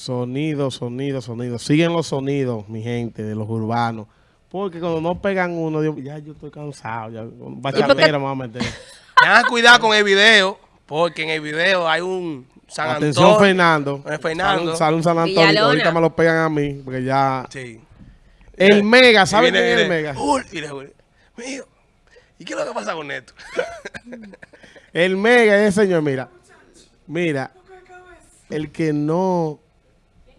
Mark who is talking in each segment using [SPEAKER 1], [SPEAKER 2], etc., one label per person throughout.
[SPEAKER 1] Sonido, sonido, sonido. Siguen los sonidos, mi gente, de los urbanos. Porque cuando no pegan uno, ya yo estoy cansado. Ya, bachatera me voy a meter.
[SPEAKER 2] Tengan cuidado con el video, porque en el video hay un San
[SPEAKER 1] Atención,
[SPEAKER 2] Antonio.
[SPEAKER 1] Fernando.
[SPEAKER 2] Eh, Fernando.
[SPEAKER 1] Sale un San Antonio.
[SPEAKER 3] Villalona.
[SPEAKER 1] Ahorita me lo pegan a mí, porque ya...
[SPEAKER 2] Sí.
[SPEAKER 1] El Mega, ¿sabes
[SPEAKER 2] Y
[SPEAKER 1] quién es el Mega?
[SPEAKER 2] Le dice, mío, ¿y qué es lo que pasa con esto?
[SPEAKER 1] El Mega es el señor, mira. Mira. El que no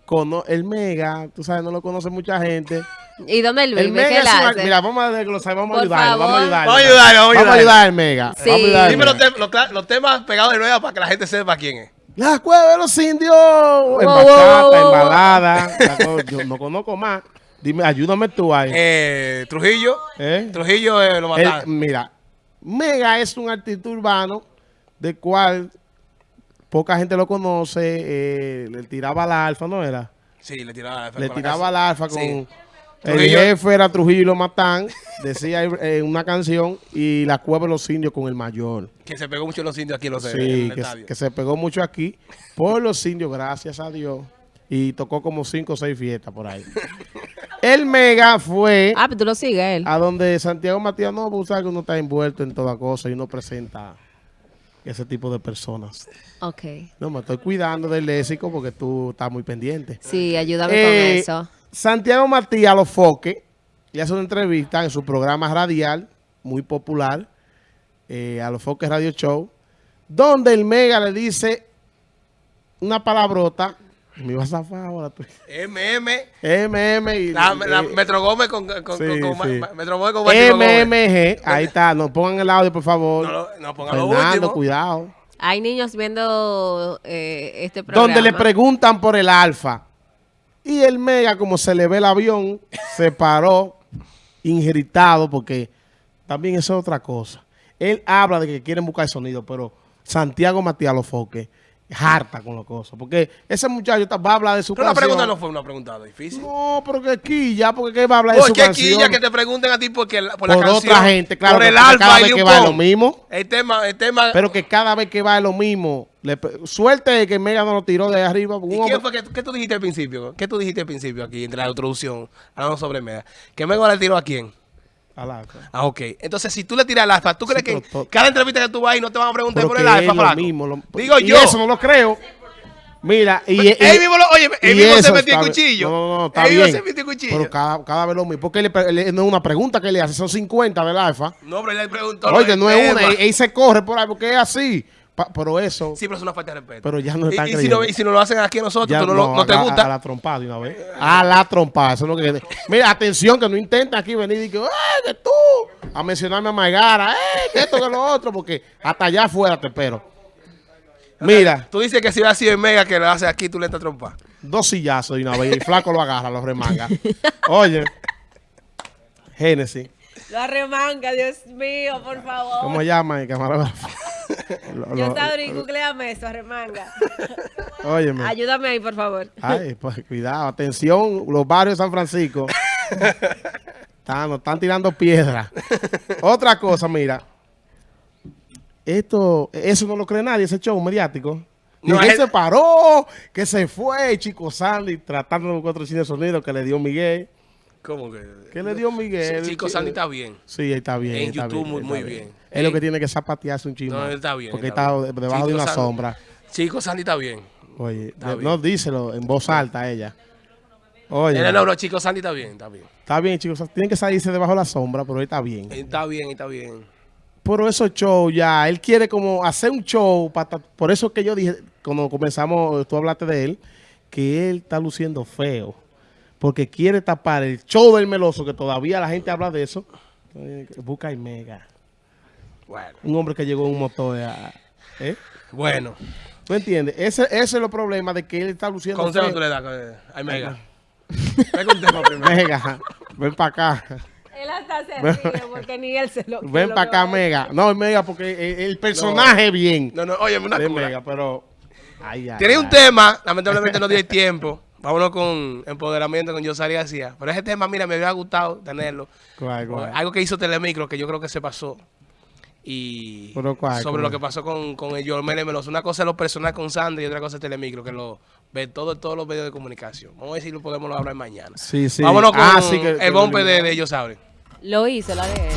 [SPEAKER 1] conoce... El Mega, tú sabes, no lo conoce mucha gente.
[SPEAKER 3] ¿Y dónde
[SPEAKER 1] El
[SPEAKER 3] vive?
[SPEAKER 1] Mega
[SPEAKER 3] ¿Qué él
[SPEAKER 1] es una-
[SPEAKER 3] hace?
[SPEAKER 1] Mira, vamos a desglosar, vamos a ayudarlo, vamos a ayudarlo.
[SPEAKER 2] Vamos a ayudarlo, vamos a
[SPEAKER 1] Vamos a
[SPEAKER 2] ayudarlo.
[SPEAKER 1] ayudar al Mega.
[SPEAKER 3] Sí.
[SPEAKER 1] Vamos a ayudar al
[SPEAKER 2] Dime los, temas pegados de nuevo para que la gente sepa quién es.
[SPEAKER 1] La cueva de los indios. En bachata,
[SPEAKER 3] wow,
[SPEAKER 1] en balada. Yo no conozco más. Dime, ayúdame tú ahí.
[SPEAKER 2] Eh, Trujillo.
[SPEAKER 1] ¿Eh?
[SPEAKER 2] Trujillo eh, lo
[SPEAKER 1] El-
[SPEAKER 2] mataron.
[SPEAKER 1] mira, Mega es un artista urbano de cual poca gente lo conoce. eh, le tiraba al alfa, ¿no era?
[SPEAKER 2] Sí, le tiraba,
[SPEAKER 1] Le
[SPEAKER 2] con la
[SPEAKER 1] tiraba al
[SPEAKER 2] casa.
[SPEAKER 1] alfa con...
[SPEAKER 2] Sí.
[SPEAKER 1] El
[SPEAKER 2] Trujillo.
[SPEAKER 1] jefe era Trujillo y lo matan, decía en una canción, y la cueva de los indios con el mayor.
[SPEAKER 2] Que se pegó mucho en los indios aquí en los en
[SPEAKER 1] Sí,
[SPEAKER 2] el
[SPEAKER 1] que,
[SPEAKER 2] estadio.
[SPEAKER 1] que se pegó mucho aquí por los indios, gracias a Dios. Y tocó como cinco o seis fiestas por ahí. el Mega fue
[SPEAKER 3] Ah, pero tú lo sigues él.
[SPEAKER 1] a donde Santiago Matías, no, pues sabes que uno está envuelto en toda cosa y uno presenta ese tipo de personas.
[SPEAKER 3] Ok.
[SPEAKER 1] No, me estoy cuidando del léxico porque tú estás muy pendiente.
[SPEAKER 3] Sí, ayúdame
[SPEAKER 1] Eh,
[SPEAKER 3] con eso.
[SPEAKER 1] Santiago Matías Los Foque le hace una entrevista en su programa radial, muy popular, eh, a Los Foques Radio Show, donde el Mega le dice una palabrota, me iba a zafar ahora tú.
[SPEAKER 2] MM.
[SPEAKER 1] MM y
[SPEAKER 2] La, la
[SPEAKER 1] eh,
[SPEAKER 2] Metro Gómez con, con, con,
[SPEAKER 1] sí,
[SPEAKER 2] con- con-
[SPEAKER 1] sí.
[SPEAKER 2] Ma- Metro Gómez con Máximo Gómez.
[SPEAKER 1] MMG, ahí está, nos pongan el audio por favor.
[SPEAKER 2] No, lo- no pongan lo
[SPEAKER 1] Fernando,
[SPEAKER 2] último.
[SPEAKER 1] cuidado.
[SPEAKER 3] Hay niños viendo eh, este programa.
[SPEAKER 1] Donde le preguntan por el alfa. Y el Mega, como se le ve el avión, se paró injeritado porque también eso es otra cosa. Él habla de que quieren buscar sonido, pero Santiago Matías Lofoque harta con las cosas. Porque ese muchacho está- va a hablar de su
[SPEAKER 2] Pero la pregunta no fue una pregunta difícil.
[SPEAKER 1] No, pero que aquí ya, porque ¿qué va a hablar de
[SPEAKER 2] ¿Por
[SPEAKER 1] su
[SPEAKER 2] qué
[SPEAKER 1] canción?
[SPEAKER 2] quilla que te pregunten a ti porque la- por,
[SPEAKER 1] por
[SPEAKER 2] la canción?
[SPEAKER 1] otra gente, claro.
[SPEAKER 2] Por el
[SPEAKER 1] porque
[SPEAKER 2] alfa
[SPEAKER 1] cada
[SPEAKER 2] y
[SPEAKER 1] vez que
[SPEAKER 2] Liu
[SPEAKER 1] va es lo mismo.
[SPEAKER 2] El tema, el tema.
[SPEAKER 1] Pero que cada vez que va es lo mismo. Le suerte de que Mega no lo tiró de arriba.
[SPEAKER 2] ¿Y quién fue que, qué tú dijiste al principio? ¿Qué tú dijiste al principio aquí, entre la introducción, hablando sobre Mega? ¿Que Mega le tiró a quién?
[SPEAKER 1] Al alfa.
[SPEAKER 2] Ah, ok. Entonces, si tú le tiras al alfa, ¿tú
[SPEAKER 1] Sí,
[SPEAKER 2] crees que
[SPEAKER 1] pero
[SPEAKER 2] cada entrevista que tú vas ahí no te van a preguntar por el
[SPEAKER 1] lo
[SPEAKER 2] flaco?
[SPEAKER 1] mismo. lo-
[SPEAKER 2] Digo
[SPEAKER 1] y
[SPEAKER 2] yo.
[SPEAKER 1] eso no lo creo. Mira, y, y-
[SPEAKER 2] él mismo, lo, oye, él mismo se metió el cuchillo.
[SPEAKER 1] No, no, no, está
[SPEAKER 2] él mismo
[SPEAKER 1] bien.
[SPEAKER 2] se metió el cuchillo.
[SPEAKER 1] Pero cada, cada vez lo mismo. Porque él no es una pregunta que le hace, son 50 del alfa.
[SPEAKER 2] No, pero él le preguntó.
[SPEAKER 1] Oye, no es una, él se corre por ahí porque es así. Pa- pero eso,
[SPEAKER 2] Sí, pero es una falta de respeto.
[SPEAKER 1] Pero ya no están
[SPEAKER 2] y si
[SPEAKER 1] creyendo.
[SPEAKER 2] no, y si no lo hacen aquí a nosotros,
[SPEAKER 1] ya
[SPEAKER 2] tú no, lo- no te
[SPEAKER 1] a,
[SPEAKER 2] gusta.
[SPEAKER 1] A la trompada de una vez. A la trompada. Eso es lo que. Mira, atención, que no intenten aquí venir y que, ¡eh, que tú! A mencionarme a Maigara, ¡eh, que esto, que lo otro! Porque hasta allá afuera te espero. Mira,
[SPEAKER 2] Tú dices que si hubiera sido el Mega que lo hace aquí, tú le entras trompa.
[SPEAKER 1] dos sillazos de una vez y el flaco lo agarra, lo remanga. Oye, Génesis.
[SPEAKER 3] Lo arremanga, Dios mío, por favor.
[SPEAKER 1] ¿Cómo se llama el camarógrafo? Lo-
[SPEAKER 3] Yo ahí, googleame eso, arremanga.
[SPEAKER 1] Óyeme.
[SPEAKER 3] Ayúdame ahí, por favor.
[SPEAKER 1] Ay, pues cuidado, atención, los barrios de San Francisco. están, nos están tirando piedras. Otra cosa, mira. Esto, eso no lo cree nadie, ese show mediático.
[SPEAKER 2] No,
[SPEAKER 1] No, que
[SPEAKER 2] es-
[SPEAKER 1] se paró, que se fue, Chico Sandy, tratando de buscar otro cine de sonido que le dio Miguel.
[SPEAKER 2] ¿Cómo que?
[SPEAKER 1] ¿Qué le dio Miguel?
[SPEAKER 2] Chico Sandy está bien.
[SPEAKER 1] Sí, está bien.
[SPEAKER 2] En
[SPEAKER 1] está
[SPEAKER 2] YouTube
[SPEAKER 1] bien,
[SPEAKER 2] muy- muy bien.
[SPEAKER 1] Es lo que tiene que zapatearse un chismo.
[SPEAKER 2] No, él está bien,
[SPEAKER 1] Porque
[SPEAKER 2] está
[SPEAKER 1] está,
[SPEAKER 2] bien.
[SPEAKER 1] debajo de
[SPEAKER 2] Chico
[SPEAKER 1] una
[SPEAKER 2] Sandy-
[SPEAKER 1] sombra.
[SPEAKER 2] Chico Sandy está bien.
[SPEAKER 1] Oye,
[SPEAKER 2] Está
[SPEAKER 1] no díselo en voz alta ella. Oye.
[SPEAKER 2] No, no, no, Chico Sandy está bien, está bien.
[SPEAKER 1] Está bien, chicos. Tienen que salirse debajo de la sombra, pero él está bien.
[SPEAKER 2] Está bien, está bien.
[SPEAKER 1] Pero esos shows ya, él quiere como hacer un show. para por eso que yo dije, cuando comenzamos, tú hablaste de él, que él está luciendo feo. Porque quiere tapar el show del meloso, que todavía la gente habla de eso. Busca y mega.
[SPEAKER 2] Bueno.
[SPEAKER 1] Un hombre que llegó en un motor. a- ¿eh?
[SPEAKER 2] Bueno.
[SPEAKER 1] ¿Tú entiendes? Ese, ese es el problema de que él está luciendo
[SPEAKER 2] Consejo tú le das eh, al Mega.
[SPEAKER 1] Mega, ven para acá.
[SPEAKER 3] Él hasta se ríe porque ni él se lo
[SPEAKER 1] Ven para acá,
[SPEAKER 3] a
[SPEAKER 1] Mega. No, Mega, porque el, personaje bien
[SPEAKER 2] No, no, oye, una cura.
[SPEAKER 1] Mega, pero... Ay, ay,
[SPEAKER 2] Tiene un
[SPEAKER 1] ay.
[SPEAKER 2] tema, lamentablemente no dio el tiempo. Vámonos con empoderamiento con Yosari García. Pero ese tema, mira, me hubiera gustado tenerlo.
[SPEAKER 1] ¿Cuál, cuál?
[SPEAKER 2] Algo que hizo Telemicro que yo creo que se pasó. y
[SPEAKER 1] Pero, ¿cuál?
[SPEAKER 2] sobre lo que pasó con, con el Yormel Meloso. Una cosa es lo personal con Sandra y otra cosa es Telemicro, que lo ve todo, todos los medios de comunicación. Vamos a ver si lo podemos hablar mañana.
[SPEAKER 1] Sí, sí.
[SPEAKER 2] Vámonos con
[SPEAKER 1] Ah, sí, que- que
[SPEAKER 2] el bombe de, de ellos saben.
[SPEAKER 3] Lo hizo la de él.